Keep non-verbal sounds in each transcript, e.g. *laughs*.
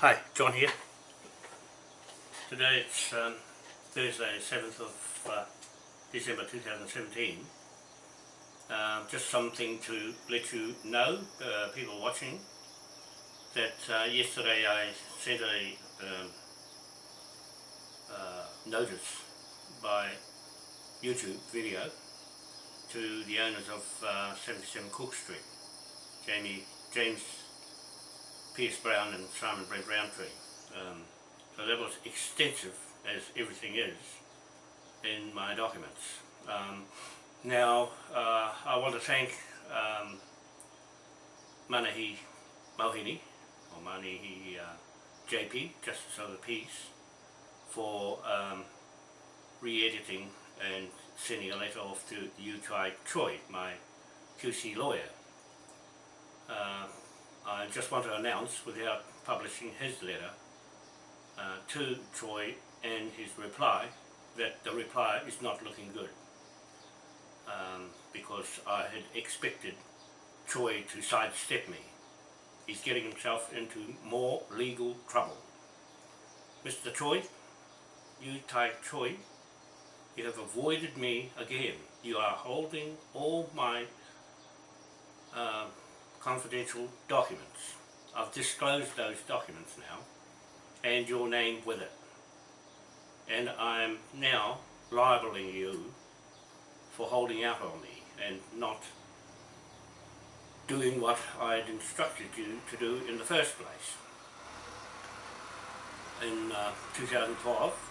Hi, John here. Today it's um, Thursday, 7th of uh, December 2017. Um, just something to let you know, uh, people watching, that uh, yesterday I sent a um, uh, notice by YouTube video to the owners of uh, 77 Cook Street, Jamie James Pierce Brown and Simon Brent Roundtree. Um, so that was extensive, as everything is, in my documents. Um, now, uh, I want to thank um, Manahi Mohini, or Manahi uh, JP, Justice of the Peace, for um, re-editing and sending a letter off to Yu Tai Choi, my QC lawyer. Uh, I just want to announce, without publishing his letter, uh, to Troy and his reply, that the reply is not looking good. Um, because I had expected Troy to sidestep me. He's getting himself into more legal trouble. Mr. Troy, you Tai Choi, you have avoided me again. You are holding all my uh, confidential documents. I've disclosed those documents now and your name with it. And I'm now libeling you for holding out on me and not doing what I had instructed you to do in the first place. In uh, 2012,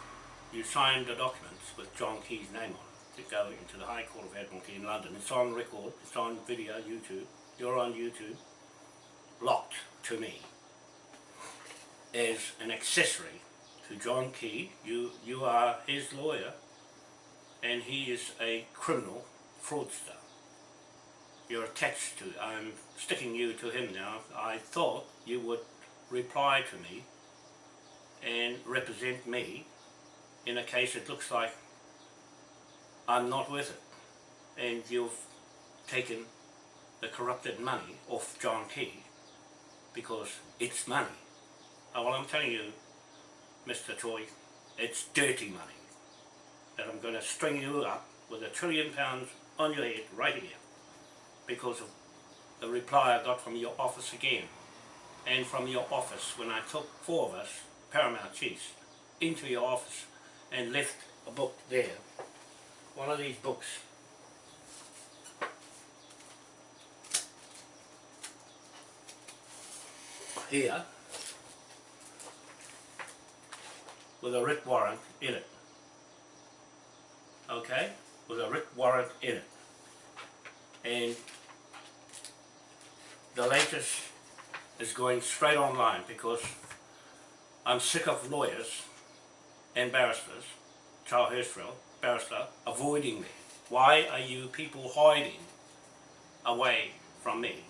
you signed the documents with John Key's name on it to go into the High Court of Admiralty in London. It's on record, it's on video, YouTube, you're on YouTube, locked to me as an accessory to John Key. You, you are his lawyer and he is a criminal fraudster. You're attached to, I'm sticking you to him now. I thought you would reply to me and represent me in a case it looks like I'm not with it and you've taken the corrupted money off John Key because it's money. Oh, well, I'm telling you, Mr. Troy, it's dirty money that I'm going to string you up with a trillion pounds on your head right here because of the reply I got from your office again and from your office when I took four of us, Paramount Chiefs, into your office and left a book there. One of these books here with a writ warrant in it. Okay? With a writ warrant in it. And the latest is going straight online because I'm sick of lawyers and barristers, Charles Hirschfeld, barrister, avoiding me. Why are you people hiding away from me?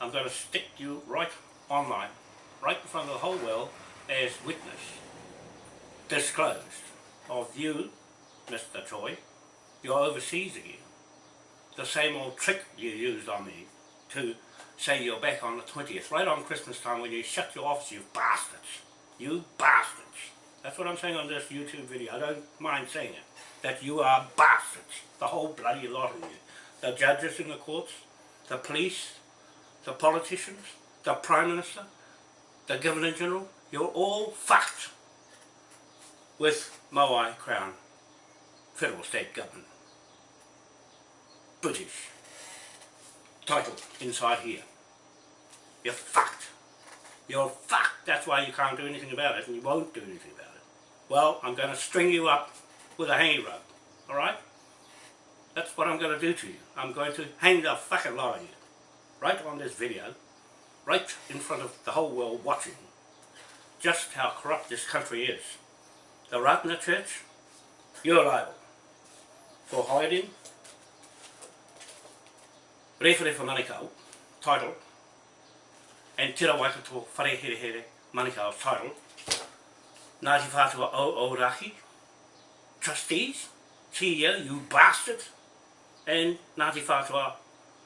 I'm going to stick you right online, right in front of the whole world as witness, disclosed of you, Mr. Troy, you're overseas again. The same old trick you used on me to say you're back on the 20th, right on Christmas time when you shut your office, you bastards. You bastards. That's what I'm saying on this YouTube video. I don't mind saying it. That you are bastards. The whole bloody lot of you. The judges in the courts, the police, the politicians, the Prime Minister, the Governor General, you're all fucked with Moai Crown Federal State Government. British title inside here. You're fucked. You're fucked. That's why you can't do anything about it and you won't do anything about it. Well, I'm going to string you up with a hanging rope. Alright? That's what I'm going to do to you. I'm going to hang the fucking lot of you. Right on this video right in front of the whole world watching just how corrupt this country is. The Ratana Church, you're liable for hiding. Rewhare for Manukau title. And Tira Waikato Whareherehere Manukau title. Ngāti Whātua O Ōrākei trustees, CEO, you bastard. And Ngāti Whātua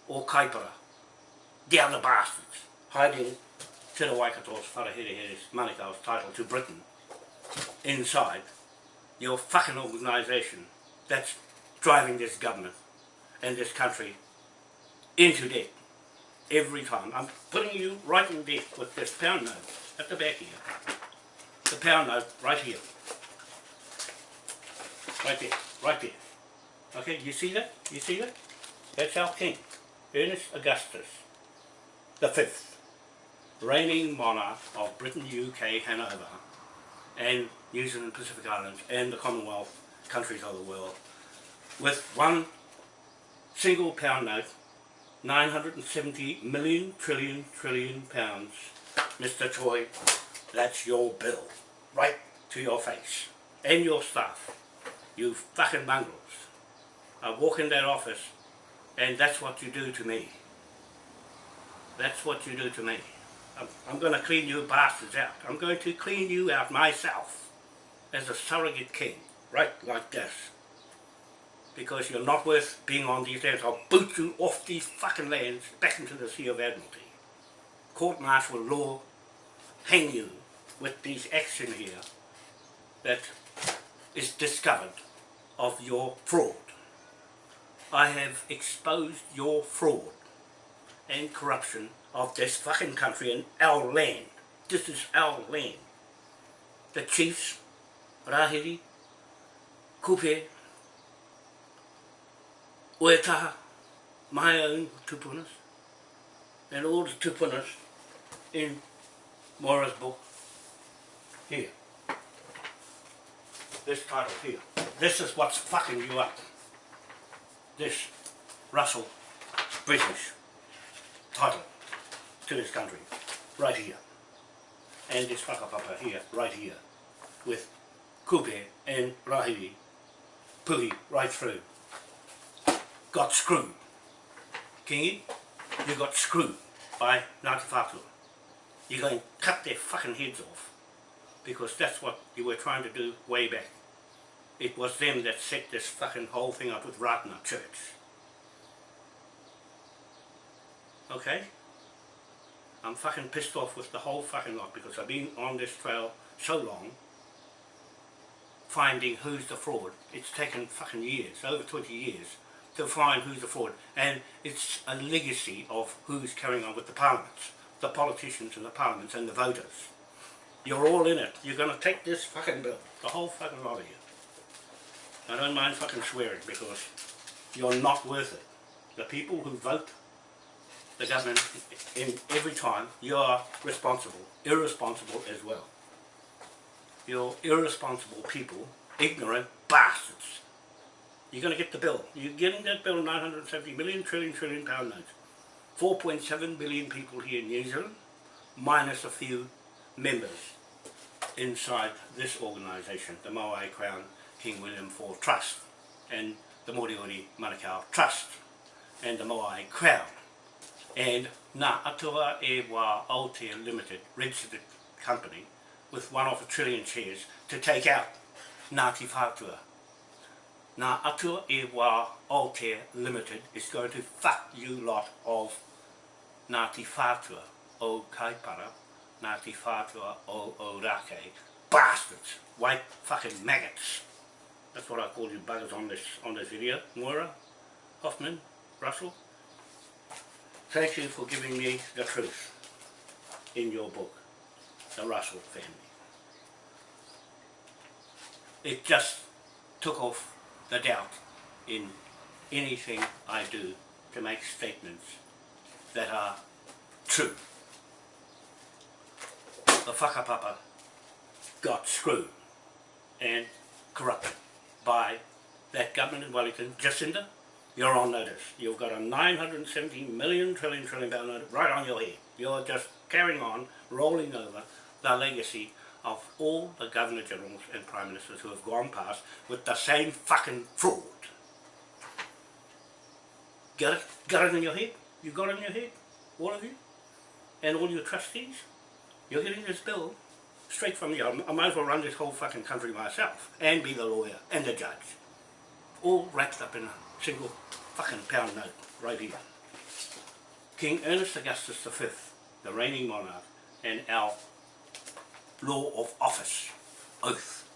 o Kaipara the other bastards hiding Te Waikato's Whareherehere's Manukau's title to Britain inside your fucking organisation that's driving this government and this country into debt every time. I'm putting you right in debt with this pound note at the back here. The pound note right here. Right there, right there. Okay, you see that? You see that? That's our king, Ernest Augustus the fifth, reigning monarch of Britain, UK, Hanover, and New Zealand, Pacific Islands, and the Commonwealth countries of the world, with one single pound note, 970 million trillion trillion pounds. Mr. Choi, that's your bill, right to your face, and your staff, you fucking mongrels. I walk in that office, and that's what you do to me. That's what you do to me. I'm, going to clean you bastards out. I'm going to clean you out myself as a surrogate king, right like this. Because you're not worth being on these lands. I'll boot you off these fucking lands back into the Sea of Admiralty. Court-martial law, hang you with these action here that is discovered of your fraud. I have exposed your fraud and corruption of this fucking country and our land. This is our land. The chiefs, Rahiri, Kupe, Uetaha, my own tupunas, and all the tupunas in Moira's book here. This title here. This is what's fucking you up. This Russell British title to this country, right here. And this whakapapa here, right here, with Kupe and Rahiri, Puhi, right through. Got screwed. Kingi, you got screwed by Ngāti Whātua. You're going to cut their fucking heads off. Because that's what you were trying to do way back. It was them that set this fucking whole thing up with Ratana Church. Okay? I'm fucking pissed off with the whole fucking lot because I've been on this trail so long finding who's the fraud. It's taken fucking years, over 20 years, to find who's the fraud. And it's a legacy of who's carrying on with the parliaments, the politicians and the parliaments and the voters. You're all in it. You're going to take this fucking bill, the whole fucking lot of you. I don't mind fucking swearing because you're not worth it. The people who vote the government in every time you are responsible, irresponsible as well. You're irresponsible people, ignorant bastards. You're going to get the bill. You're getting that bill 970 million trillion trillion pound notes. 4.7 billion people here in New Zealand, minus a few members inside this organisation, the Moai Crown King William IV Trust and the Moriori Manukau Trust and the Moai Crown and Ngā Atua e Wā Aotea Limited, registered company, with one of a trillion shares to take out Ngāti Whātua. Ngā Atua e Wā Aotea Limited is going to fuck you lot of Ngāti Whātua o Kaipara, Ngāti Whātua o Ōrākei, bastards, white fucking maggots. That's what I call you buggers on this on this video. Moira, Hoffman, Russell, Thank you for giving me the truth in your book, The Russell Family. It just took off the doubt in anything I do to make statements that are true. The whakapapa got screwed and corrupted by that government in Wellington, Jacinda you're on notice. You've got a 970 million trillion trillion pound note right on your head. You're just carrying on, rolling over the legacy of all the Governor Generals and Prime Ministers who have gone past with the same fucking fraud. Got it? Got it in your head? You got it in your head? All of you? And all your trustees? You're getting this bill straight from me. I might as well run this whole fucking country myself and be the lawyer and the judge. All wrapped up in a single fucking pound note right here. King Ernest Augustus V, the reigning monarch, and our law of office, oath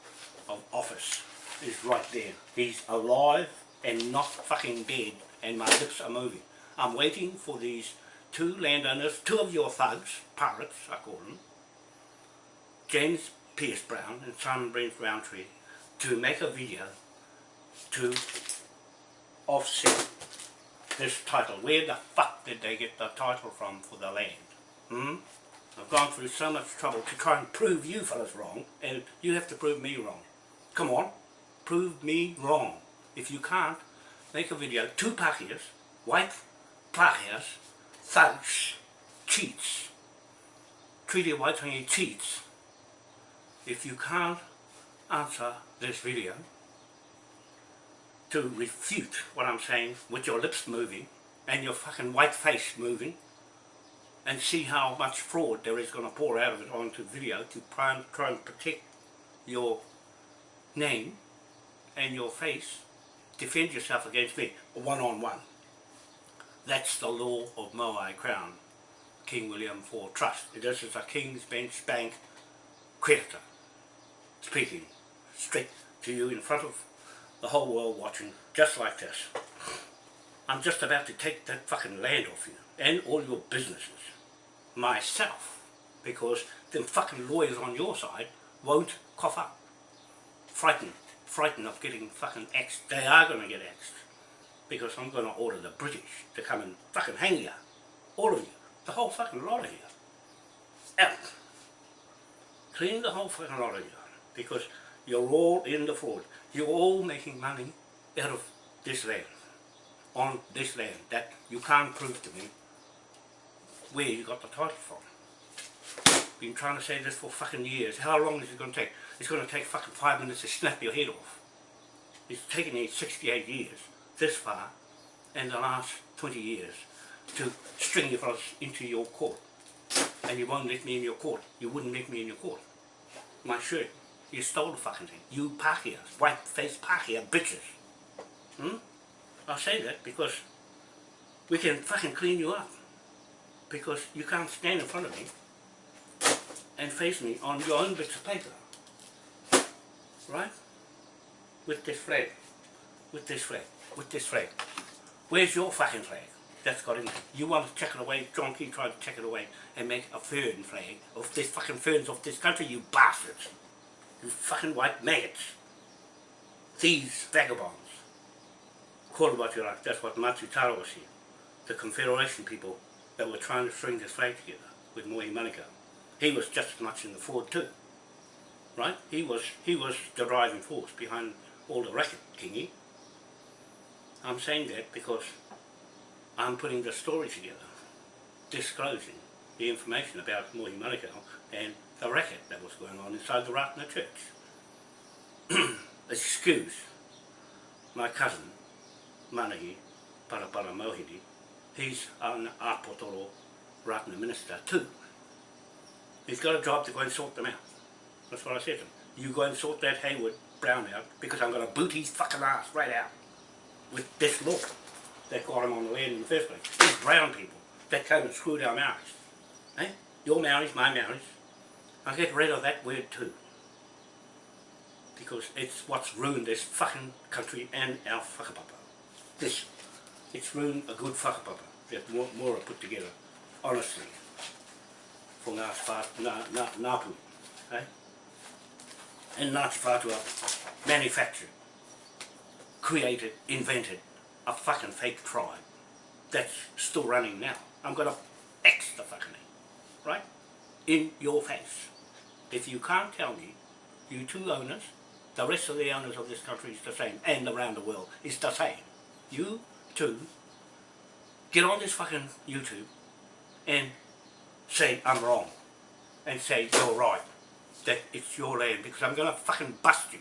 of office is right there. He's alive and not fucking dead and my lips are moving. I'm waiting for these two landowners, two of your thugs, pirates I call them, James Pierce Brown and Simon Brent Roundtree, to make a video to offset this title. Where the fuck did they get the title from for the land? Hmm? I've gone through so much trouble to try and prove you fellas wrong, and you have to prove me wrong. Come on, prove me wrong. If you can't, make a video, two Pākehās, white Pākehās, thugs, cheats, treaty Waitangi cheats. If you can't answer this video to refute what I'm saying with your lips moving and your fucking white face moving and see how much fraud there is going to pour out of it onto video to try and, protect your name and your face, defend yourself against me, one-on-one. -on -one. That's the law of Moai Crown, King William IV Trust. This is a King's Bench Bank creditor speaking straight to you in front of the whole world watching, just like this. I'm just about to take that fucking land off you and all your businesses myself because them fucking lawyers on your side won't cough up. Frightened, frightened of getting fucking axed. They are going to get axed because I'm going to order the British to come and fucking hang you. All of you. The whole fucking lot of you. Out. Clean the whole fucking lot of you because you're all in the fraud. You're all making money out of this land, on this land, that you can't prove to me where you got the title from. Been trying to say this for fucking years. How long is it going to take? It's going to take fucking five minutes to snap your head off. It's taken me 68 years, this far, and the last 20 years, to string you fellas into your court. And you won't let me in your court. You wouldn't let me in your court. My shirt. You stole the fucking thing. You Pākehās, white-faced Pākehā bitches. Hmm? I say that because we can fucking clean you up because you can't stand in front of me and face me on your own bits of paper. Right? With this flag. With this flag. With this flag. Where's your fucking flag? That's got in there. You want to check it away, John Key to check it away and make a fern flag of this fucking ferns of this country, you bastards. You fucking white maggots. Thieves, vagabonds. Call it what you like, that's what Matsutaro was here. The Confederation people that were trying to string this flag together with Mohi Manukau. He was just as much in the fraud too. Right? He was he was the driving force behind all the racket, Kingy. I'm saying that because I'm putting the story together, disclosing the information about Mohi Manukau and the racket that was going on inside the Ratana church. *clears throat* Excuse my cousin, Manahi Parapara he's an Apotoro Ratana minister too. He's got a job to go and sort them out. That's what I said to him. You go and sort that Hayward Brown out because I'm going to boot his fucking ass right out with this law that got him on the land in the first place. These brown people that came and screwed our Maoris. Eh? Your Maoris, my Maoris. I'll get rid of that word too. Because it's what's ruined this fucking country and our whakapapa. This it's ruined a good whakapapa that Mora put together, honestly, for ngā, ngā, ngā, ngāpu, eh? and Ngāti Whātua manufactured, created, invented a fucking fake tribe that's still running now. I'm going to X the fucking thing, right? In your face. If you can't tell me, you two owners, the rest of the owners of this country is the same, and around the world is the same. You two get on this fucking YouTube and say I'm wrong and say you're right, that it's your land because I'm going to fucking bust you.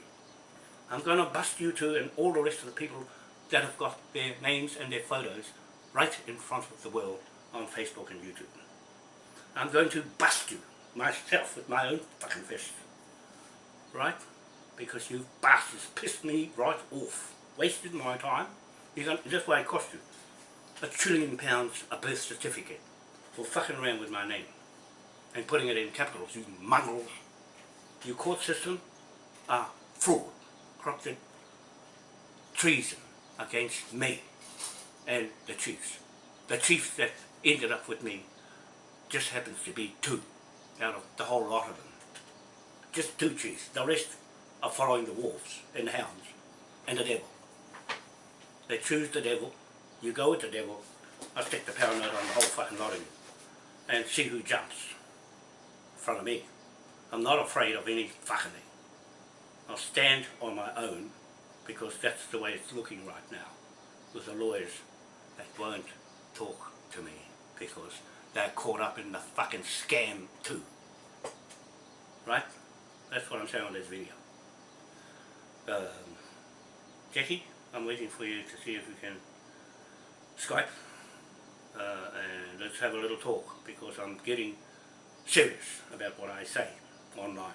I'm going to bust you two and all the rest of the people that have got their names and their photos right in front of the world on Facebook and YouTube. I'm going to bust you myself with my own fucking fist. Right? Because you bastards pissed me right off. Wasted my time. You're going, this way it cost you a trillion pounds a birth certificate for fucking around with my name. and putting it in capitals, you mongrels. Your court system are fraud, corrupted treason against me and the chiefs. The chiefs that ended up with me just happens to be two out of the whole lot of them. Just two chiefs. The rest are following the wolves and the hounds and the devil. They choose the devil, you go with the devil, I stick the power note on the whole fucking lot of you and see who jumps in front of me. I'm not afraid of any fucking thing. I'll stand on my own because that's the way it's looking right now with the lawyers that won't talk to me because they're caught up in the fucking scam too. Right? That's what I'm saying on this video. Um, Jackie, I'm waiting for you to see if we can Skype uh, and let's have a little talk because I'm getting serious about what I say online.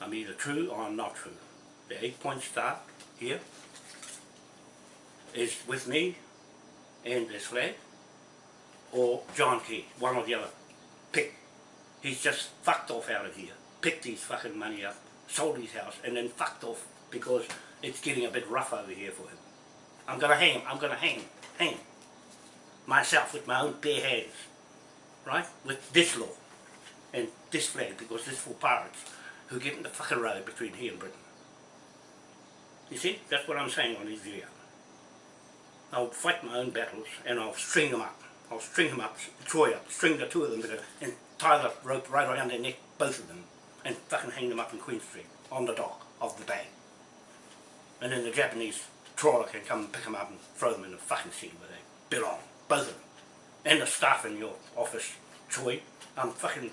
I'm either true or I'm not true. The eight point star here is with me and this flag or John Key, one or the other. Pick. He's just fucked off out of here. Picked his fucking money up, sold his house and then fucked off because it's getting a bit rough over here for him. I'm gonna hang him, I'm gonna hang hang. Myself with my own bare hands. Right? With this law and this flag because this is for pirates who get in the fucking road between here and Britain. You see, that's what I'm saying on this video. I'll fight my own battles and I'll string them up. I'll string them up, Troy up, string the two of them together and tie the rope right around their neck, both of them, and fucking hang them up in Queen Street on the dock of the bay. And then the Japanese trawler can come and pick them up and throw them in the fucking sea where they belong, both of them. And the staff in your office, Troy, I'm fucking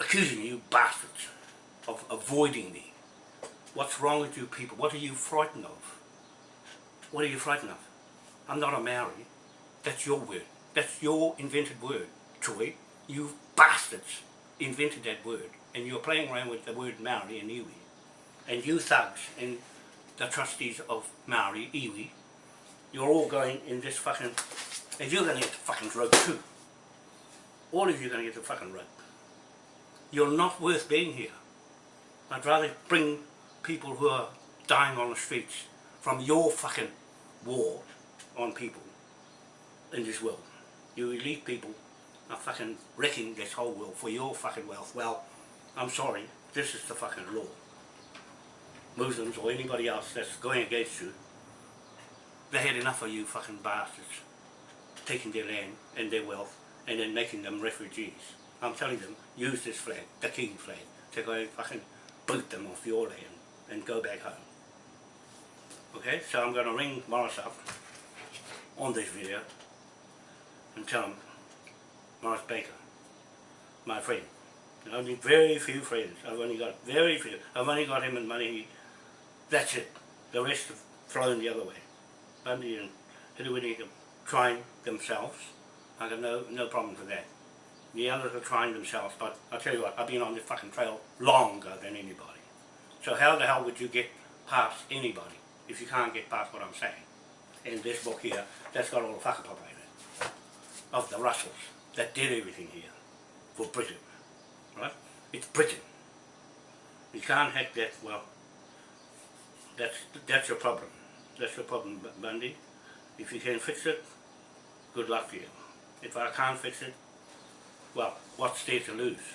accusing you bastards of avoiding me. What's wrong with you people? What are you frightened of? What are you frightened of? I'm not a Maori. That's your word. That's your invented word, Troy. You bastards invented that word. And you're playing around with the word Maori and Iwi. And you thugs and the trustees of Maori, Iwi, you're all going in this fucking... And you're going to get the fucking rope too. All of you are going to get the fucking rope. You're not worth being here. I'd rather bring people who are dying on the streets from your fucking war on people in this world. You elite people are fucking wrecking this whole world for your fucking wealth. Well, I'm sorry, this is the fucking law. Muslims or anybody else that's going against you, they had enough of you fucking bastards taking their land and their wealth and then making them refugees. I'm telling them, use this flag, the King flag, to go and fucking boot them off your land and go back home. Okay, so I'm going to ring Morris up on this video and tell him, Morris Baker, my friend. Only very few friends. I've only got very few. I've only got him and money. That's it. The rest have flown the other way. Bundy and Hidawini are trying themselves. I got no, no problem with that. The others are trying themselves, but I'll tell you what, I've been on this fucking trail longer than anybody. So how the hell would you get past anybody if you can't get past what I'm saying? In this book here, that's got all the whakapapa in it, of the Russells that did everything here for Britain, right? It's Britain. You can't hack that, well, that's, that's your problem. That's your problem, Bundy. If you can fix it, good luck to you. If I can't fix it, well, what's there to lose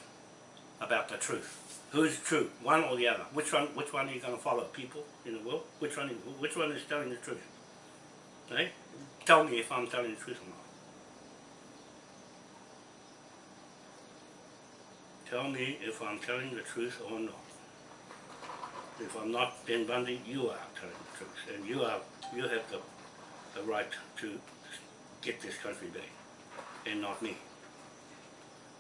about the truth? Who's true, one or the other? Which one? Which one are you going to follow? People in the world? Which one? Which one is telling the truth? Right? Tell me if I'm telling the truth or not. Tell me if I'm telling the truth or not. If I'm not, then Bundy, you are telling the truth, and you are you have the the right to get this country back, and not me.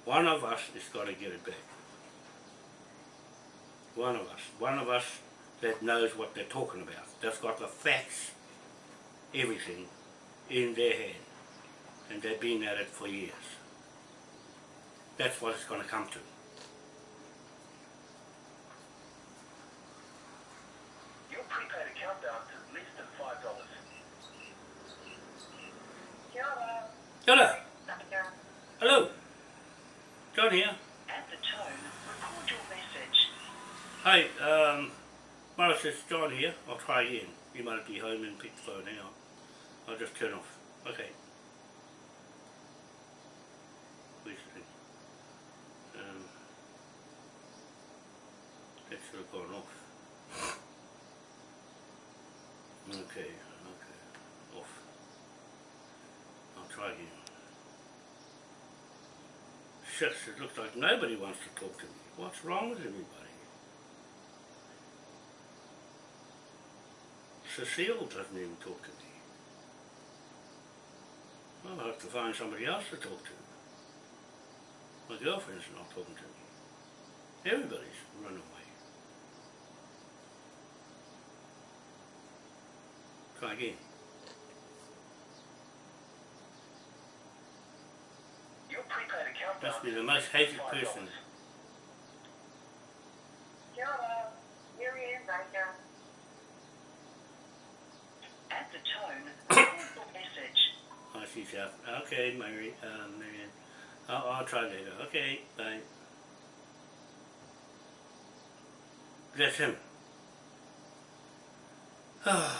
One of us has got to get it back. One of us. One of us that knows what they're talking about. That's got the facts, everything, in their hand. And they've been at it for years. That's what it's going to come to. Your prepaid account balance is less than five dollars. Hello. Hello. John here. At the tone, record your message. Hi, um, Morris, it's John here. I'll try again. You might be home and pick the phone. On. I'll just turn off. Okay. Where's the thing? Um, that should have gone off. Okay, okay. Off. I'll try again. Shucks, it looks like nobody wants to talk to me. What's wrong with everybody? Cecile doesn't even talk to me. Well, I'll have to find somebody else to talk to. My girlfriend's not talking to me. Everybody's run away. Try again. Your prepaid account Must be the most hated person. Hello, here he is, right. At the tone, *coughs* message. Oh, she's out. Okay, Mary, um, Marianne. I'll, I'll try later. Okay, bye. That's him. *sighs* I'll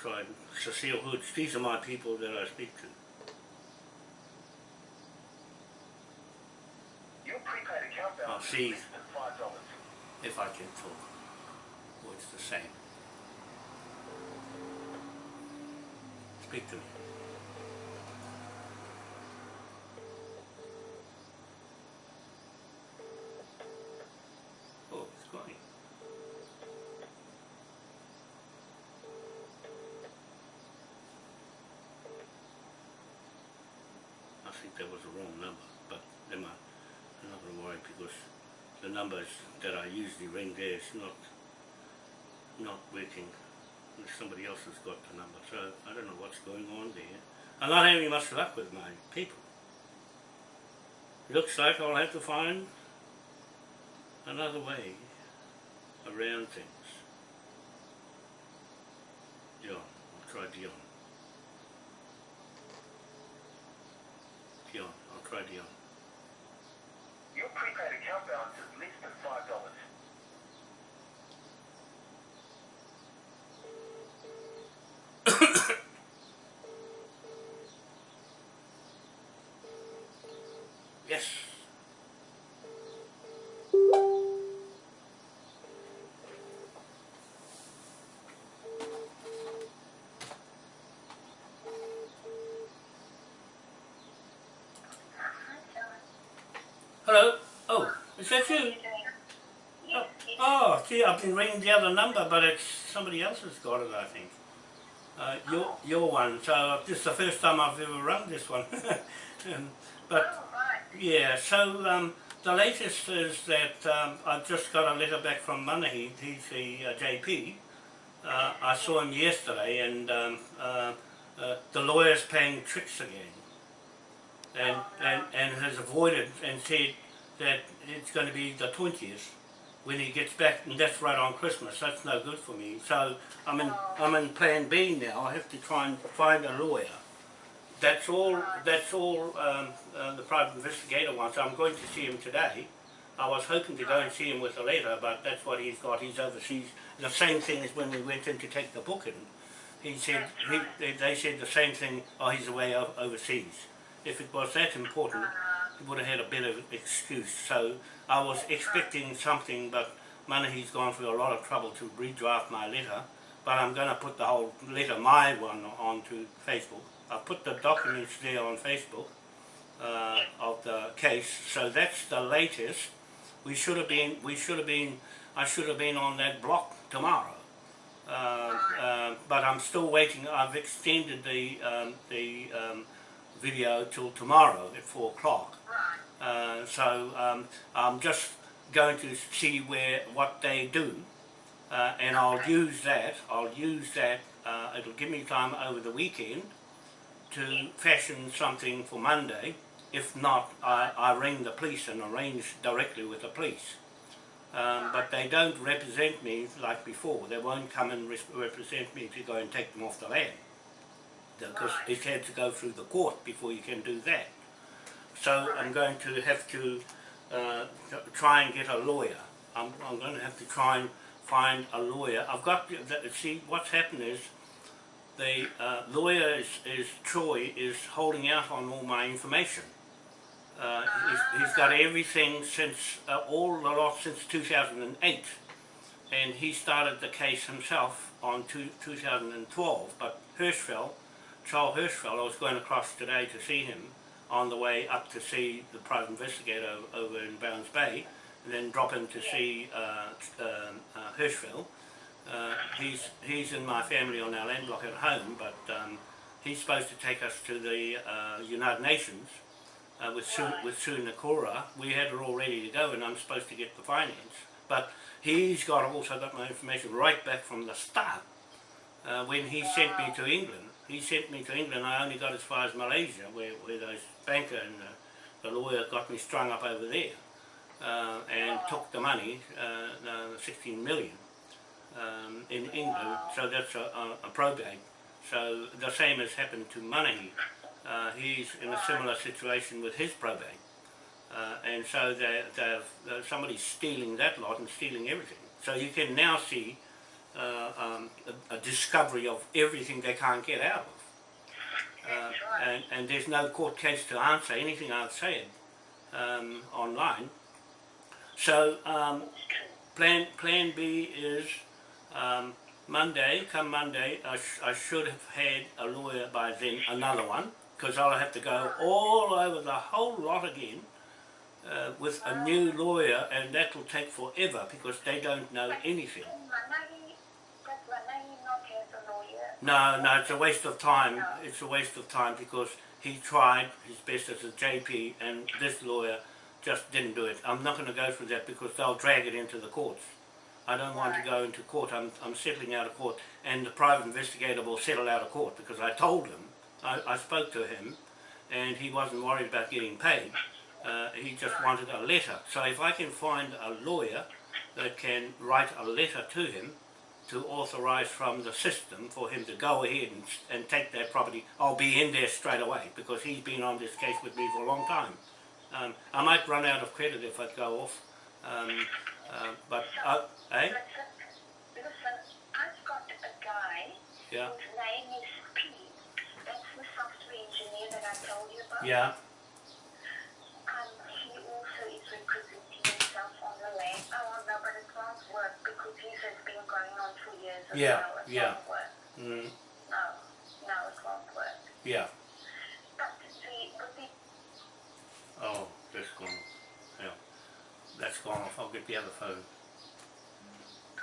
try Cecile Hoods. These are my people that I speak to. Your see. If I can talk. Or it's the same. Speak to me. Oh, it's going. I think that was the wrong number, but never mind. Not gonna worry because the numbers that I usually ring there is not not working. Somebody else has got the number, so I don't know what's going on there. I'm not having much luck with my people. Looks like I'll have to find another way around things. Dion, I'll try Dion. Dion, I'll try Dion. Prepaid account balance is less than five dollars. *coughs* Yes. Hello. Oh, is that you? Oh, oh, gee, I've been ringing the other number, but it's somebody else has got it, I think. Uh, your your one. So this is the first time I've ever run this one. *laughs* um, but Oh, yeah, so um, the latest is that um, I've just got a letter back from Manahi, he's the uh, JP. Uh, I saw him yesterday and um, uh, uh, the lawyer's playing tricks again. And, and, and has avoided and said that it's going to be the 20th when he gets back and that's right on Christmas. That's no good for me. So I'm in, I'm in plan B now. I have to try and find a lawyer. That's all. That's all. Um, uh, the private investigator wants. I'm going to see him today. I was hoping to go and see him with a letter, but that's what he's got. He's overseas. The same thing as when we went in to take the book in. He said he, they, said the same thing. Oh, he's away overseas. If it was that important, he would have had a better excuse. So I was expecting something, but Manahi's gone through a lot of trouble to redraft my letter. But I'm going to put the whole letter, my one, onto Facebook. I put the documents there on Facebook uh, of the case. So that's the latest. We should have been. We should have been. I should have been on that block tomorrow. Uh, uh, but I'm still waiting. I've extended the um, the um, video till tomorrow at four o'clock. Right. Uh, so um, I'm just going to see where what they do, uh, and I'll use that. I'll use that. Uh, it'll give me time over the weekend to fashion something for Monday. If not, I, I ring the police and arrange directly with the police. Um, but they don't represent me like before. They won't come and res- represent me to go and take them off the land. Because it had to go through the court before you can do that. So I'm going to have to uh, try and get a lawyer. I'm, I'm going to have to try and find a lawyer. I've got, see, what's happened is the uh, lawyer is, is, Troy, is holding out on all my information. Uh, he's, he's got everything since, uh, all the lot since 2008 and he started the case himself on two, 2012 but Hirschfeld, Charles Hirschfeld, I was going across today to see him on the way up to see the private investigator over in Browns Bay and then drop in to see uh, um, uh, Hirschfeld. Uh, he's, he's in my family on our land block at home but um, he's supposed to take us to the uh, United Nations uh, with Sue, with Sue Nakora. We had it all ready to go and I'm supposed to get the finance. But he's got also got my information right back from the start. Uh, when he sent me to England, he sent me to England, I only got as far as Malaysia, where, where those banker and uh, the lawyer got me strung up over there. Uh, and took the money, uh, the 16 million, um, in England, so that's a, a, probate. So the same has happened to Manahi. Uh, he's in a similar situation with his probate. Uh, and so they, they've, uh, somebody's stealing that lot and stealing everything. So you can now see uh, um, a, a discovery of everything they can't get out of. Uh, and, and there's no court case to answer anything I've said um, online. So um, plan, plan B is um, Monday, come Monday, I, sh- I should have had a lawyer by then, another one, because I'll have to go all over the whole lot again uh, with a new lawyer and that will take forever because they don't know anything. Can Manahi, does Manahi not have a lawyer? No, no, it's a waste of time. It's a waste of time because he tried his best as a JP and this lawyer just didn't do it. I'm not going to go through that because they'll drag it into the courts. I don't want to go into court. I'm, I'm settling out of court and the private investigator will settle out of court because I told him, I, I spoke to him and he wasn't worried about getting paid. Uh, he just wanted a letter. So if I can find a lawyer that can write a letter to him to authorise from the system for him to go ahead and, and take that property, I'll be in there straight away because he's been on this case with me for a long time. Um, I might run out of credit if I go off, um, uh, but, uh, eh? Listen, I've got a guy Yeah, whose name is Pete. That's the software engineer that I told you about. yeah, Um, he also is representing himself on the land. Oh, no, but it won't work because his has been going on as Yeah, well. It yeah. won't work. mm, No, no, it won't work. yeah. But the Oh, that's gone. Yeah, that's gone off. I'll get the other phone.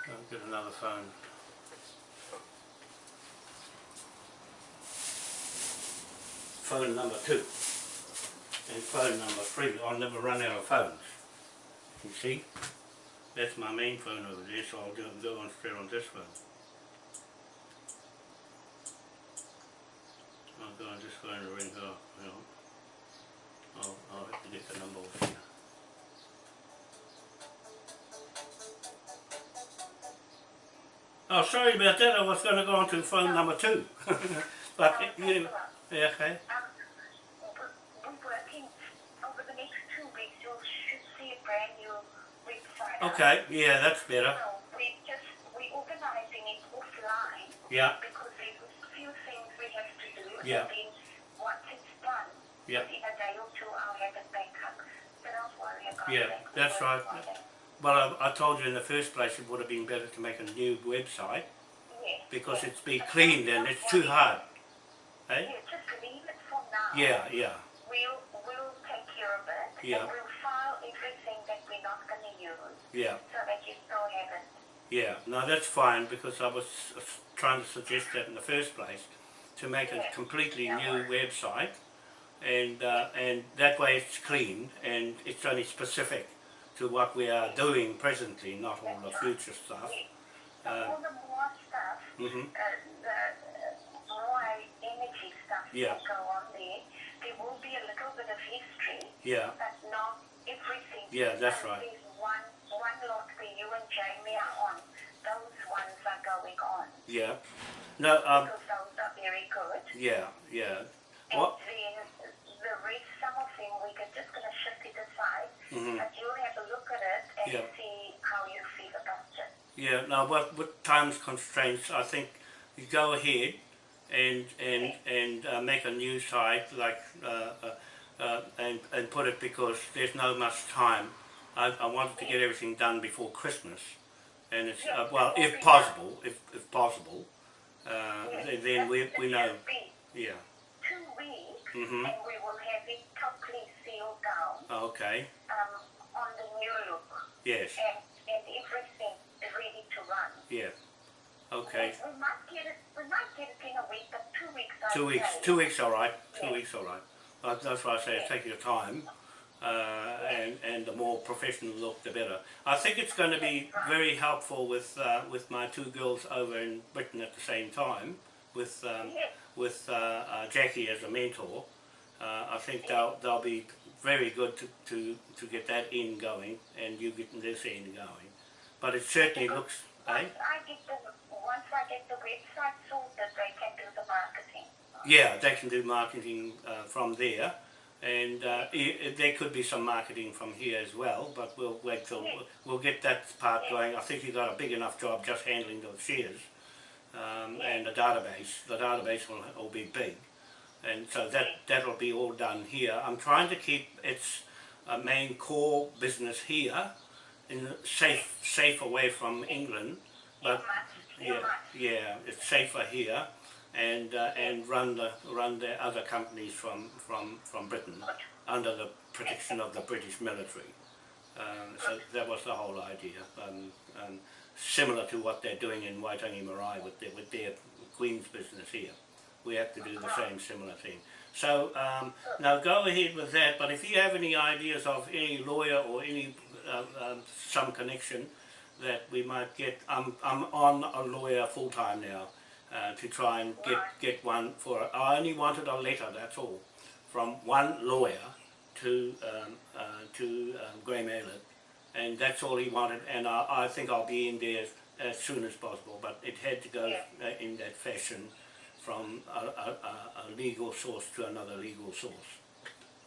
I'll get another phone. Phone number two and phone number three. I'll never run out of phones. You see? That's my main phone over there, so I'll do, go on straight on this phone. I'll go on this phone and ring her, you know. I'll, I'll have to get the number off here. Oh, sorry about that. I was going to go on to phone number two. *laughs* but, you yeah, okay. We're, we're working over the next two weeks. You should see a brand new website. out. Okay, yeah, that's better. So we just we organizing it offline Yeah, because there's a few things we have to do. Yeah. And then once it's done, yeah. within a day or two, I'll have it back up. But don't worry about Yeah, that's right. Well, I, I told you in the first place it would have been better to make a new website because it's be But cleaned and it's too hard. Eh? Yeah, just leave it for now. Yeah, yeah, We'll, we'll take care of it. Yeah. And we'll file everything that we're not going to use yeah, so that you still have it. yeah. No, that's fine because I was trying to suggest that in the first place to make a completely new website and uh, and that way it's clean and it's only specific to what we are doing presently, not all the future stuff. Uh, all the more stuff, hmm the more energy stuff Yeah. that go on there, there will be a little bit of history, Yeah, but not everything. Yeah, that's right. There's one, one lot where you and Jamie are on. Those ones are going on yeah. No, um, because those are very good. yeah, yeah. And What? then mm-hmm. and you have to look at it and yeah. see how you feel about it. Yeah, now what with time's constraints, I think you go ahead and and and uh, make a new site like uh, uh, uh, and and put it because there's no much time. I, I wanted to get everything done before Christmas, and it's uh, well if possible, if if possible, uh, then, then we we know, yeah. Two weeks, mm -hmm. and we will have it down Okay. um, on the new look, Yes. and, and everything is ready to run. Yeah. Okay. We might get it. We might get it in a week, but two weeks. I'd Two weeks. say. Two weeks, all right. Two Yeah. weeks, all right. Uh, That's why I say take your time, uh, and and the more professional look, the better. I think it's going to be very helpful with uh, with my two girls over in Britain at the same time, with um, Yes. with uh, uh, Jackie as a mentor. Uh, I think they'll they'll be very good to, to, to get that in going, and you getting this in going. But it certainly looks, eh? Once I get the once I get the website sorted, they can do the marketing. Yeah, they can do marketing uh, from there, and uh, i i- there could be some marketing from here as well. But we'll wait till we'll get that part going. I think you've got a big enough job just handling those shares um, and the database. The database will, will be big, and so that that'll be all done here. I'm trying to keep its uh, main core business here, in safe safe away from England, but yeah, yeah, it's safer here, and uh, and run the run the other companies from from from Britain under the protection of the British military. Um, so that was the whole idea. Um, um, similar to what they're doing in Waitangi Marae with their, with their Queen's business here. We have to do the same similar thing. So um, now go ahead with that. But if you have any ideas of any lawyer or any uh, um, some connection that we might get, I'm I'm on a lawyer full time now uh, to try and get get one for. I only wanted a letter. That's all from one lawyer to um, uh, to um, Graham Aylett, and that's all he wanted. And I, I think I'll be in there as, as soon as possible. But it had to go uh, in that fashion, from a, a, a- a legal source to another legal source.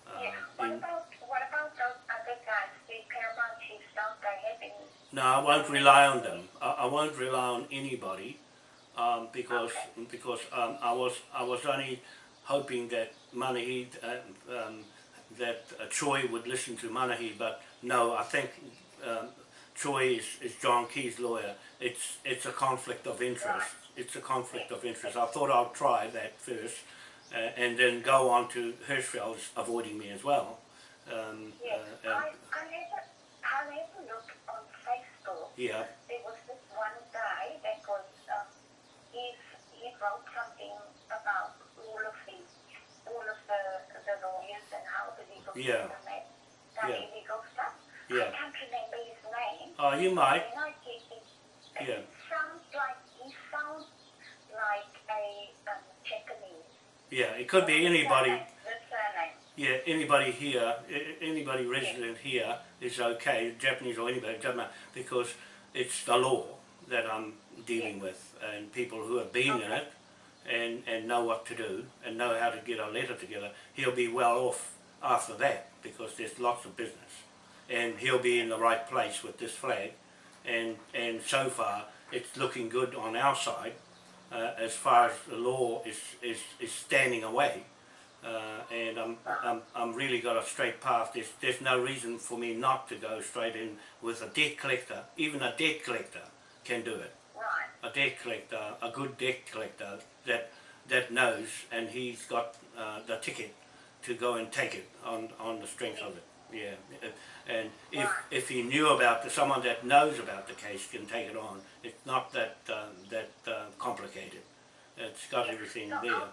Uh, Yeah. What about what about those other guys, the Paramount chiefs? Don't they have any? No, I won't rely on them. I, I won't rely on anybody um, because because um, I was I was only hoping that Manahi uh, um, that uh, Troy would listen to Manahi, but no, I think um, Troy is, is John Key's lawyer. It's it's a conflict of interest. It's a conflict of interest. I thought I'd try that first, uh, and then go on to Hirschfeld's avoiding me as well. Um, Yes. uh, I and- I a I had a look on Facebook. yeah. There was this one guy that was um, he he wrote something about all of the all of the the lawyers and how the legal Yeah. system Yeah. illegal stuff. Yeah. I can't remember his name. Oh, you might. And I think it, it Yeah. sounds like he sounds like a um, Japanese. Yeah, it could be anybody. The surname. Yeah, anybody here, anybody resident here is okay, Japanese or anybody, doesn't matter, because it's the law that I'm dealing with, and people who have been in it and and know what to do and know how to get a letter together. He'll be well off after that because there's lots of business, and he'll be in the right place with this flag, and and so far it's looking good on our side, uh, as far as the law is is is standing away uh, and I'm, I'm, I'm really got a straight path. There's, there's no reason for me not to go straight in with a debt collector. Even a debt collector can do it. Right. A debt collector, a good debt collector that that knows, and he's got uh, the ticket to go and take it on, on the strength of it. Yeah, and if if he knew about the, someone that knows about the case can take it on. It's not that uh, that uh, complicated. It's got everything So there. I'll,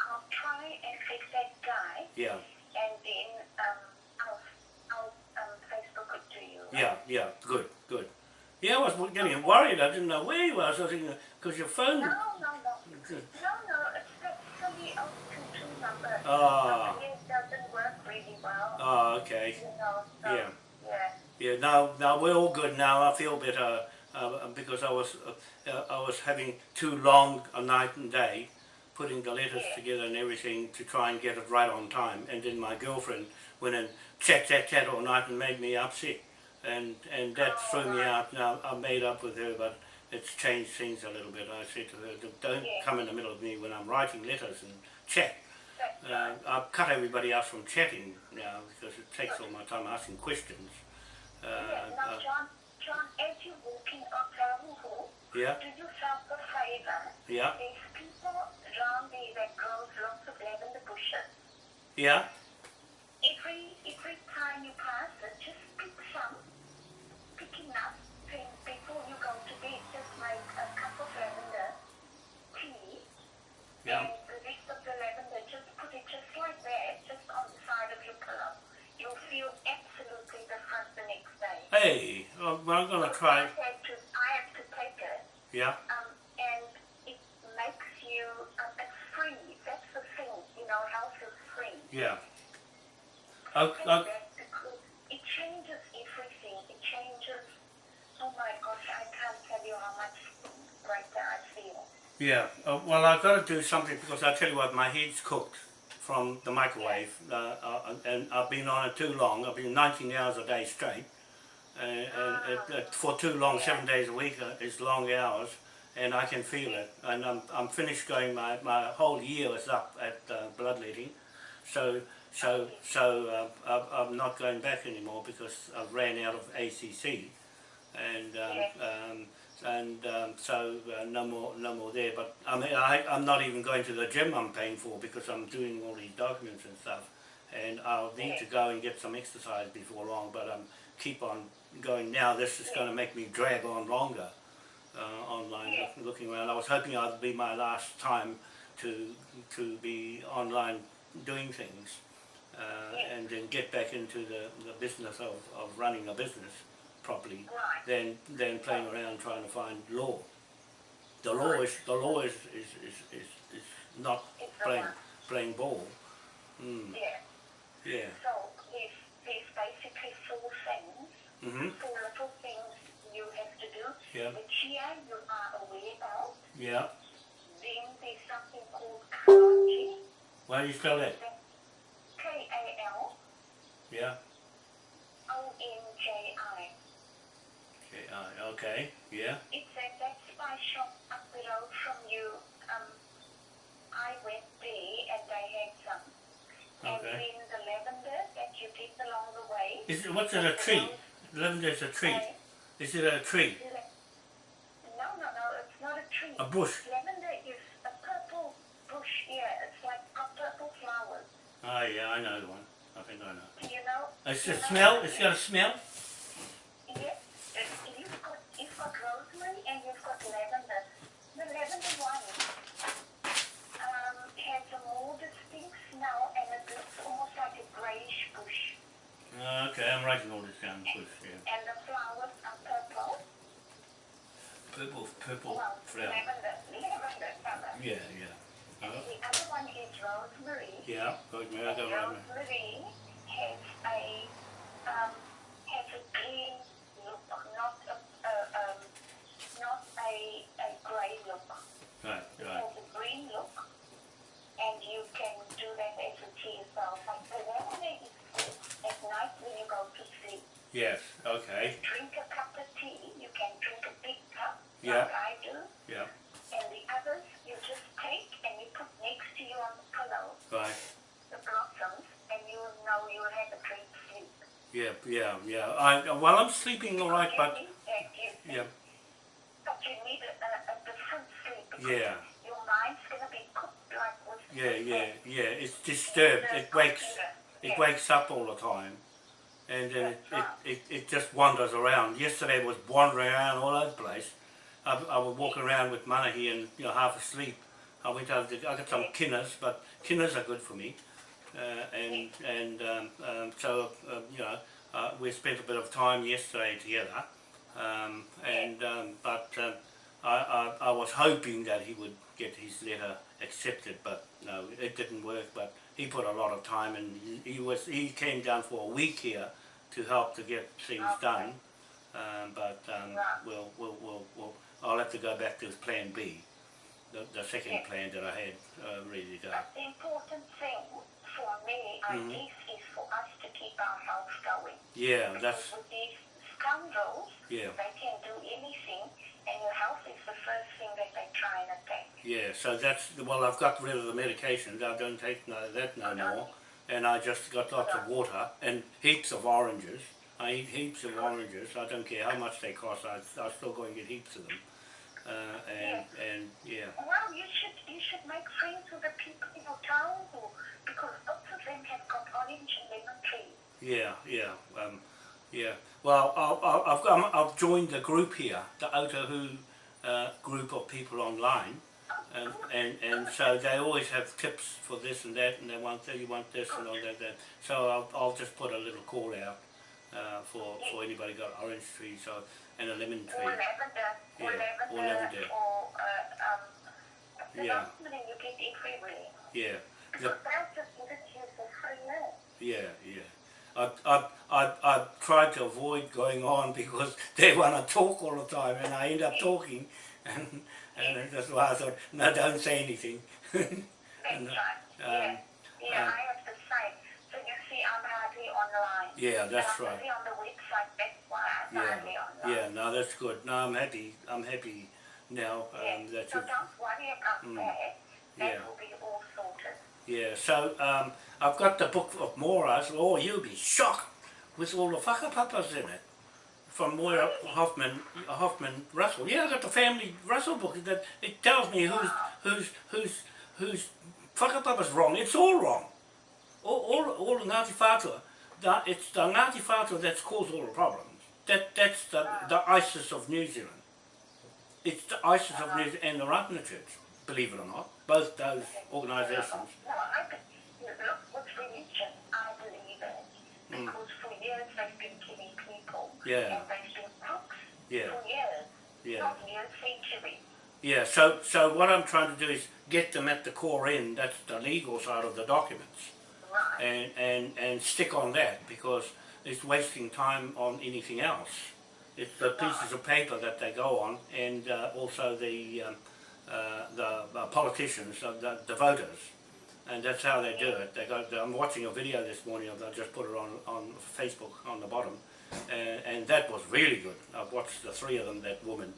I'll try and fix that guy, Yeah. and then um, I'll, I'll um, Facebook it to you. Yeah, yeah, good, good. Yeah, I was getting worried. I didn't know where you were. So I was thinking, because your phone. No, no, no. No, no, it's the 022 number. Ah. It doesn't work really well. Oh, okay. You know, so, Yeah. Yeah. Now, now we're all good now. I feel better uh, because I was, uh, I was having too long a night and day, putting the letters together and everything to try and get it right on time. And then my girlfriend went and chat, chat, chat all night and made me upset. and and that threw me out. Now I made up with her, but it's changed things a little bit. I said to her, "Don't come in the middle of me when I'm writing letters and chat." Uh. I've cut everybody out from chatting now because it takes all my time asking questions. Uh, Yes, now, uh, John, John, as you're walking Hall, yeah, do yourself a favor. yeah, There's people around there that grows lots of lavender bushes. yeah, Every every time you pass it, just pick some, pick enough, then before you go to bed, just make a cup of lavender tea, yeah. and the rest of the lavender, just put it just like that, just on the side of your pillow. You'll feel absolutely different the next day. Hey, well, Have to, I have to take it, Yeah, um, and it makes you, um, it's free. That's the thing, you know, health is free. yeah. That because it changes everything. It changes, oh my gosh, I can't tell you how much brighter I feel. Yeah, uh, well I've got to do something because I tell you what, my head's cooked from the microwave uh, uh, and I've been on it too long. I've been 19 hours a day straight uh, and it, it, for too long, seven days a week uh, is long hours and I can feel it. And I'm, I'm finished going, my, my whole year is up at uh, bloodletting. So, so, so uh, I'm- I'm not going back anymore because I've ran out of ACC and um, um, and um, so uh, no more no more there. But I mean, I, I'm not even going to the gym. I'm paying for because I'm doing all these documents and stuff, and I'll need to go and get some exercise before long. But I'm keep on going now. This is going to make me drag on longer uh, online look, looking around. I was hoping I'd be my last time to to be online doing things. Uh, and then get back into the, the business of, of running a business properly than than playing around trying to find law. The law is the law is is, is, is, is not playing playing ball. Mm, Yeah. yeah. So there's, there's basically four things, Mhm. four little things you have to do. Yeah. The chia you are aware of. Yeah. Then there's something called kalonji. Why do you spell that? K-A-L. Yeah. O-N-J-I. Okay. Uh. Yeah. It's at that spice shop up the road from you. Um, I went there and they had some. And Okay. then the lavender that you did along the way. Is it, what's it a tree? Lavender is a tree. And Is it a tree? No, no, no, it's not a tree. A bush. Lavender is a purple bush, yeah. It's like got purple flowers. Oh ah, yeah, I know the one. I think I know. You know? It's a smell. It's got a smell. Yes, you've got, you've got rosemary and you've got lavender. The lavender one um, has a more distinct smell and it looks almost like a greyish bush. Uh, okay, I'm writing all this down. Bush. Yeah. And the flowers are purple. Purple, purple Well, flower. lavender, lavender colour. Yeah, yeah. And Oh, the other one is rosemary. yeah. Rosemary. I got rosemary. Rosemary has a um, has a green look, not a, a um, not a, a grey look. Right, It right. has a green look, and you can do that as a tea as well. But the lemonade is good at night when you go to sleep. Yes. Okay. Drink a cup of tea. You can drink a big cup, Yeah. like I do. Yeah. And the others you just take and you put next to you on the pillow, Right. the blossoms, and you know you'll have a great sleep. Yeah, yeah, yeah. I well, I'm sleeping all right, You but that, yeah, But you need a, a, a different sleep Yeah. your mind's going to be cooked like yeah, yeah, yeah. It's disturbed. It wakes. It wakes up all the time, and then it, it, it, it just wanders around. Yesterday it was wandering around all over the place. I, I was walking around with Manahi and you know half asleep. I went over to, I got some kinners, but kinners are good for me. Uh, and and um, um, so uh, you know uh, we spent a bit of time yesterday together. Um, and um, but um, I, I, I was hoping that he would get his letter accepted, but no, it didn't work. But he put a lot of time, and he, he was he came down for a week here to help to get things Okay. done. Um, but um, Right. we'll, we'll, we'll, we'll, I'll have to go back to Plan B, the, the second plan that I had uh, ready to go. But the important thing for me, I Mhm. guess, is for us to keep our health going. Yeah, Because that's with these scoundrels. Yeah. They can do anything, and your health is the first thing that they try and attack. Yeah, so that's, well, I've got rid of the medications, I don't take no, that no more, and I just got lots of water and heaps of oranges. I eat heaps of oranges, I don't care how much they cost, I, I still go and get heaps of them. Uh, and, and, yeah, Well, you should you should make friends with the people in your town, who, because lots of them have got orange and lemon trees. yeah, yeah, um, yeah. Well, I, I, I've, got- I've joined the group here, the Otahu uh, group of people online, and, and, and so they always have tips for this and that, and they want you want this and all that. that. So I'll, I'll just put a little call out uh, for for anybody got orange trees or and a lemon tree. Or lavender, or Yeah, or lavender, or uh, um, the Yeah. rosemary you get everywhere. Yeah, Because they'll just give it to you for free. eh? yeah, yeah. I I I I tried to avoid going on *laughs* because they want to talk all the time, and I end up talking, and and that's why I thought, no, don't say anything. *laughs* And, uh, um, yeah, yeah, um, I have the same. So you see, I'm hardly online. Yeah, that's I'm right. on the website. That's why I'm Yeah, hardly online. yeah, no, that's good. No, I'm happy. I'm happy now um, Yeah. that So you've don't worry about Mm. that. That Yeah. will be all sorted. Yeah, so um, I've got the book of Moira's. Oh, you'll be shocked with all the whakapapas in it. From Moira Hoffman, Hoffman Russell. Yeah, I got the family Russell book. That it tells me who's who's who's who's whakapapa's wrong. It's all wrong. All all, all the Ngāti Whātua. The, it's the Ngāti Whātua that's caused all the problems. That that's the the ISIS of New Zealand. It's the ISIS of New Zealand and the Ratana Church. Believe it or not, both those organisations. No, Yeah. And they've been crooks Yeah. Yeah. Not years, centuries. Yeah, so so what I'm trying to do is get them at the core end, that's the legal side of the documents, Right. and, and, and stick on that because it's wasting time on anything else. It's the pieces of paper that they go on and uh, also the, um, uh, the uh, politicians, uh, the, the voters. And that's how they do it. They got, I'm watching a video this morning, I just put it on, on Facebook on the bottom, and, and that was really good. I've watched the three of them, that woman,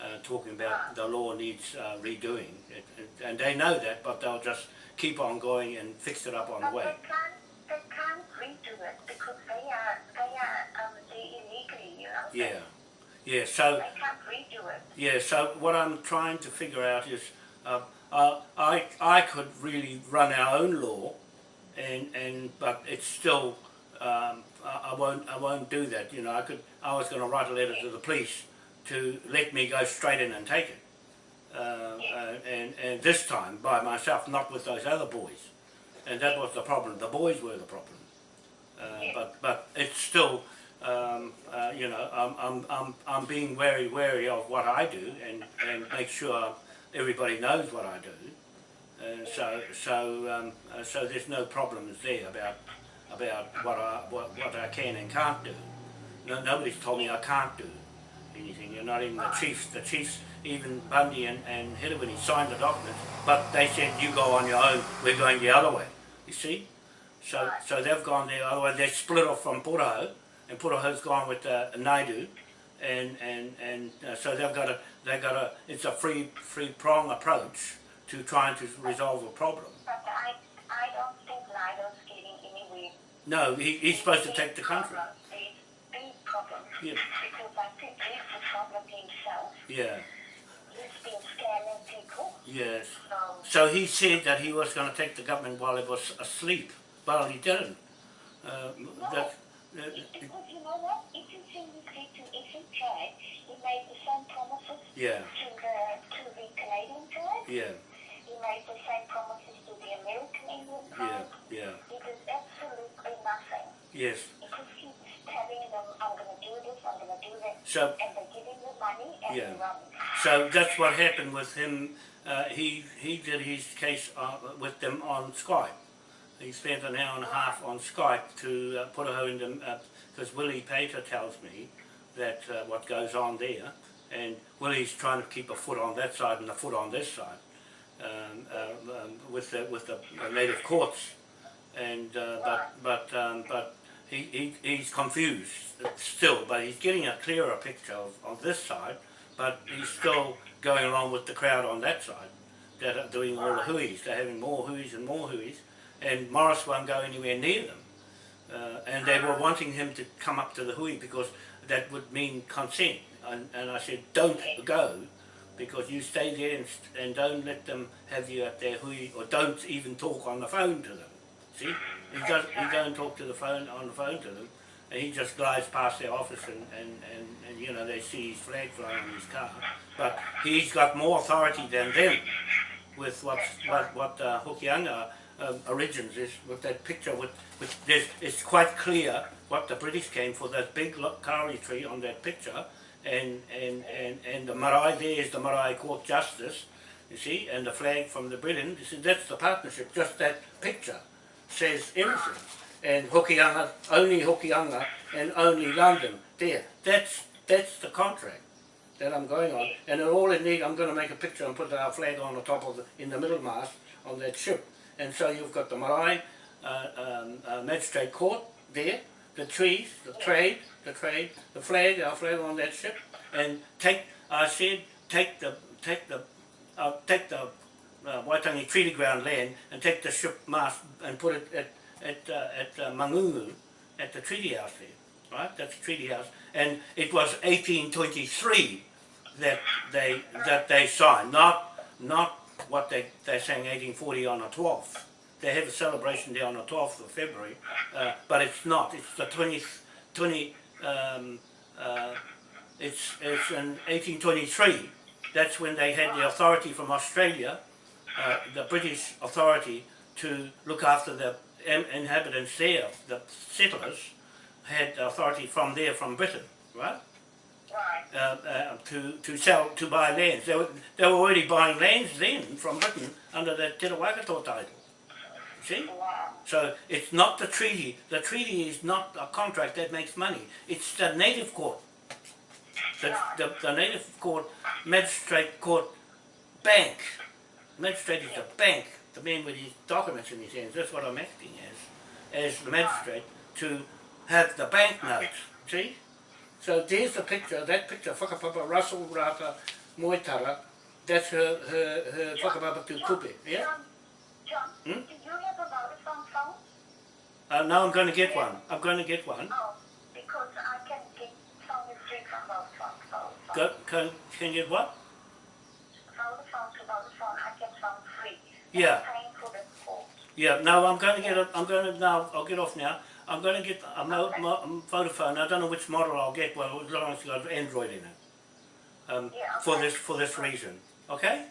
uh, talking about the law needs uh, redoing. It, it, and they know that, but they'll just keep on going and fix it up on the way. they can't, they can't redo it because they are, they are, um, they illegally, you know. Yeah, yeah. So They can't redo it. yeah. So what I'm trying to figure out is, uh, uh, I I could really run our own law, and and but it's still. Um, I, I won't. I won't do that. You know, I could. I was going to write a letter to the police to let me go straight in and take it. Uh, uh, and, and this time by myself, not with those other boys. And that was the problem. The boys were the problem. Uh, but but it's still, um, uh, you know, I'm, I'm, I'm, I'm being very wary of what I do and, and make sure everybody knows what I do. Uh, so so um, uh, so there's no problems there about about what I what, what I can and can't do. No, nobody's told me I can't do anything. You're not even the chiefs. The chiefs, even Bundy and, and Hiddewini signed the documents, but they said you go on your own. We're going the other way. You see? So so they've gone the other way. They split off from Puraho, and Puraho's gone with uh, Naidu, and and and uh, so they've got a they got a it's a free free prong approach to trying to resolve a problem. But I, I don't think Lido's getting anywhere. No, he, he's supposed to take the country. Big problem. Yeah. Because I think he's the problem himself. Yeah. He's been scamming people. Yes. So, he said that he was going to take the government while it was asleep. Well, he didn't. Uh, that, that, because you know what? If you think he said to Essen tribe, he made the same promises yeah, to the, to the Canadian tribe. yeah, He made the same promises the American Indian yeah, tribe. yeah. He did absolutely nothing. Yes. He just keeps telling them, I'm going to do this, I'm going to do that. So And they're giving you money and Yeah. you're. So that's what happened with him. Uh, he he did his case uh, with them on Skype. He spent an hour and a half on Skype to uh, put her in them because Willie Pater tells me that uh, what goes on there, and Willie's trying to keep a foot on that side and a foot on this side uh, with the with the native courts, and uh, but but um, but he, he, he's confused still, but he's getting a clearer picture of, of this side, but he's still going along with the crowd on that side that are doing all the hui's. They're having more hui's and more hui's, and Morris won't go anywhere near them. Uh, and they were wanting him to come up to the hui because that would mean consent. And, and I said, don't go, because you stay there and, and don't let them have you at their hui, or don't even talk on the phone to them. See, he does. He don't talk to the phone on the phone to them, and he just glides past their office, and and, and, and you know they see his flag flying in his car. But he's got more authority than them with what's, what what uh, Hokianga um, origins is with that picture. With, with there's, it's quite clear what the British came for. That big kauri tree on that picture, and and and and the marae there is the marae court justice. You see, and the flag from the Britain. You see, that's the partnership. Just that picture says everything. And Hokianga, only Hokianga, and only London. There, that's that's the contract that I'm going on. And all it need, I'm going to make a picture and put our flag on the top of the, in the middle mast on that ship. And so you've got the Marae uh, um, uh, Magistrate Court there, the trees, the trade, the trade, the flag, our flag on that ship, and take. I said, take the take the uh, take the uh, Waitangi Treaty Ground land and take the ship mast and put it at at uh, at uh, Mangungu at the treaty house there, right? That's the treaty house, and it was 1823 that they that they signed, not not what they they're saying 1840 on the 12th. They have a celebration there on the 12th of February, uh, but it's not. It's the 20th 20. Um, uh, it's it's in 1823. That's when they had the authority from Australia, uh, the British authority, to look after the inhabitants there, the settlers, had authority from there, from Britain, right? Right. uh, uh, to to sell to buy lands. They were they were already buying lands then from Britain under the Te Rawakato title. See? So it's not the treaty. The treaty is not a contract that makes money. It's the native court. The, the, the native court, magistrate court, bank. Magistrate is the bank, the man with his documents in his hands. That's what I'm acting as, as the magistrate, to have the bank notes. See? So there's the picture, that picture, Whakapapa Russell Rata Moitara, that's her, her, her Whakapapa to Kupe, yeah? Hmm? do you have a Vodafone phone? Uh, now I'm going to get one. I'm going to get one. Oh, because I can get phone is free from. Go, can, can get what? Vodafone to Vodafone, I get free. Yeah. I'm paying for the call. Yeah, no, I'm going to get a, I'm going to, now, I'll get off now. I'm going to get a mo, mo, Vodafone. I don't know which model I'll get, well, as long as it's got Android in it. Um, Yeah, for this, for this reason. Okay?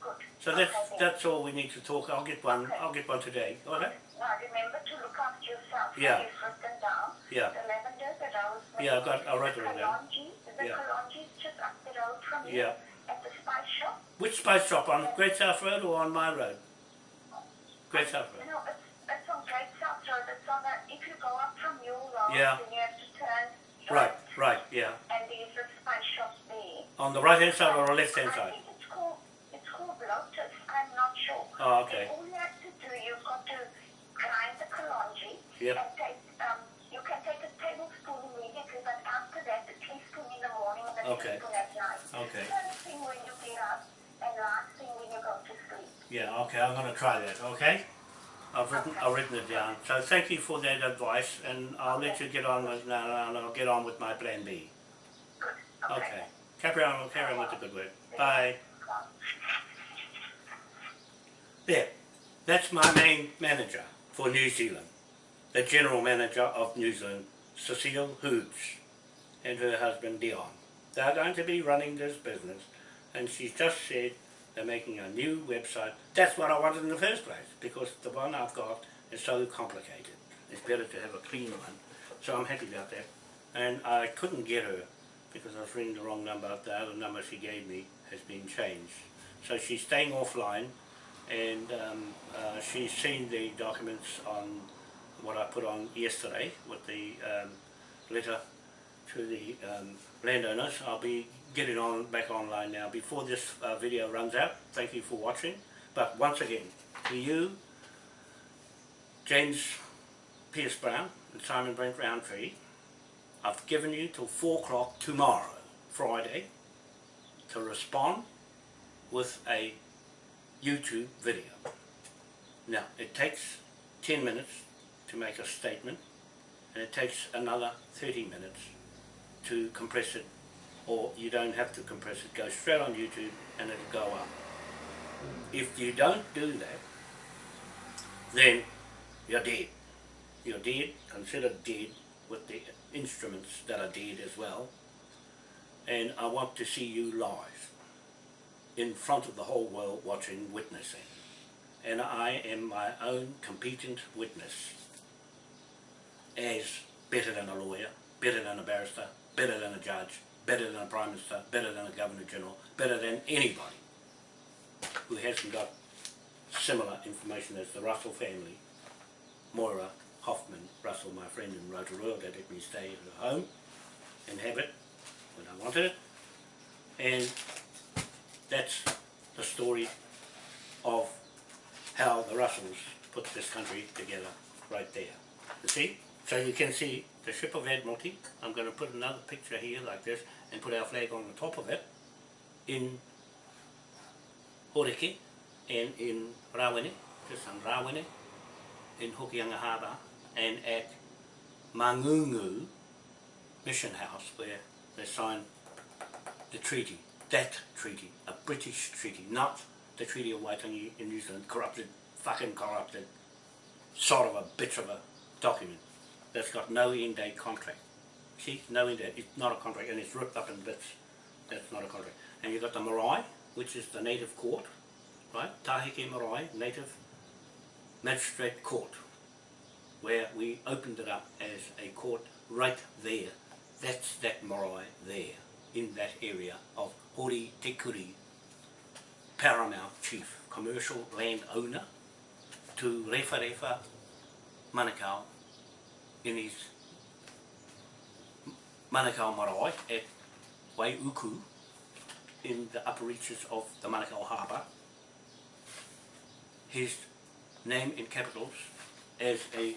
Good. So that's, Okay, that's all we need to talk. I'll get one, I'll get one today. Okay? Now remember to look after yourself. Yeah. You've written down. Yeah. The lavender, the rosemary. Yeah, I've got- I wrote it the all down. The Yeah. kalonji is just up the road from you. Yeah. At the spice shop. Which spice shop? On Great South Road or on my road? Great South Road. No, it's, it's on Great South Road. It's on the, if you go up from Mule Road, Yeah. then you have to turn Right, right, yeah. And there's a spice shop there. On the right hand side or the left hand side? I think it's called, it's called Lotus. I'm not sure. Oh, okay. And all you have to do, you've got to grind the kalonji Yep. and take, um, you can take a tablespoon immediately, but after that, a teaspoon in the morning and a Okay. teaspoon at night. Okay. First thing when you get up and last thing when you go to sleep. Yeah, okay, I'm going to try that, okay? I've written, I've written it down. So thank you for that advice and I'll let you get on with, now and I'll get on with my plan B. Good. Okay. Carry on, carry on with the good work. Bye. There. That's my main manager for New Zealand. The general manager of New Zealand, Cecile Hoods, and her husband Dion. They're going to be running this business and she's just said they're making a new website. That's what I wanted in the first place because the one I've got is so complicated. It's better to have a clean one. So I'm happy about that. And I couldn't get her because I was ringing the wrong number. The other number she gave me has been changed. So she's staying offline and um, uh, she's seen the documents on what I put on yesterday with the um, letter to the um, landowners. I'll be getting on back online now before this uh, video runs out. Thank you for watching. But once again, to you, James Pierce Brown and Simon Brent Roundtree, I've given you till 4 o'clock tomorrow, Friday, to respond with a YouTube video. Now, it takes 10 minutes to make a statement, and it takes another 30 minutes to compress it, or you don't have to compress it, go straight on YouTube and it'll go up. If you don't do that, then you're dead. You're dead, considered dead, with the instruments that are dead as well. And I want to see you live, in front of the whole world watching, witnessing. And I am my own competent witness, as better than a lawyer, better than a barrister, better than a judge, better than a Prime Minister, better than a Governor General, better than anybody who hasn't got similar information as the Russell family, Moira Hoffman Russell, my friend in Rotorua, that let me stay at home and have it when I wanted it. And that's the story of how the Russells put this country together right there. You see? So you can see the ship of Admiralty. I'm going to put another picture here like this and put our flag on the top of it in Horeke and in Rawene, just on Rawene, in Hokianga Harbour and at Mangungu Mission House where they signed the treaty, that treaty, a British treaty, not the Treaty of Waitangi in New Zealand, corrupted, fucking corrupted, sort of a bitch of a document that's got no end date contract. See, no end date, it's not a contract and it's ripped up in bits. That's not a contract. And you've got the marae, which is the native court, right? Tahike Marae, native magistrate court, where we opened it up as a court right there. That's that marae there, in that area of Hori Te Kuri, paramount chief, commercial land owner, to Refa Refa Manukau in his Manukau Marae at Waiuku in the upper reaches of the Manukau Harbour. His name in capitals as a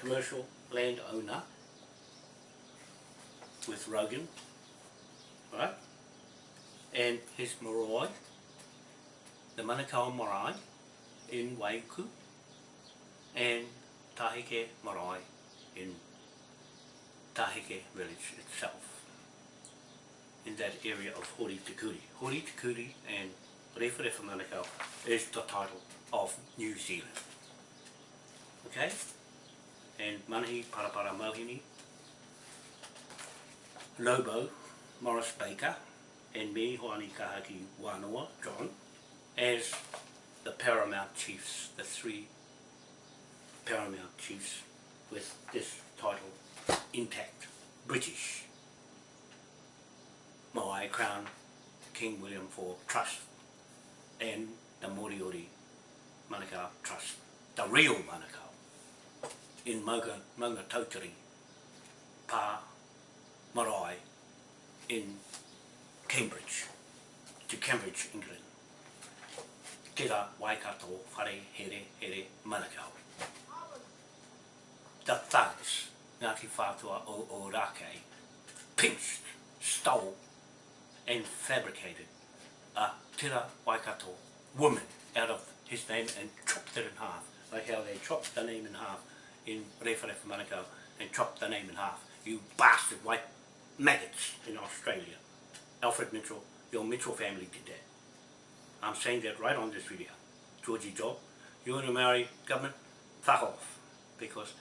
commercial landowner with Rogan, right? And his marae, the Manukau Marae in Waiuku, and Tahike Marae in Tahike village itself, in that area of Horitikuri. Horitikuri and Referefa Manukau is the title of New Zealand. Okay? And Manahi Parapara Mohini, Lobo, Morris Baker, and me, Hoani Kahaki Wanoa, John, as the paramount chiefs, the three paramount chiefs with this title intact, British. Moai Crown, King William IV Trust, and the Moriori Manukau Trust, the real Manukau, in Maunga, Maunga Tautari, Pa Marae, in Cambridge, to Cambridge, England. Tira Waikato Whare Here Here Manukau. The thugs, Ngāti Whātua Ōrākei, pinched, stole and fabricated a Tira Waikato woman out of his name and chopped it in half, like how they chopped the name in half in Rewharewha Manukau and chopped the name in half. You bastard white maggots in Australia. Alfred Mitchell, your Mitchell family did that. I'm saying that right on this video. Georgie Job, you and the Maori government, fuck off. Because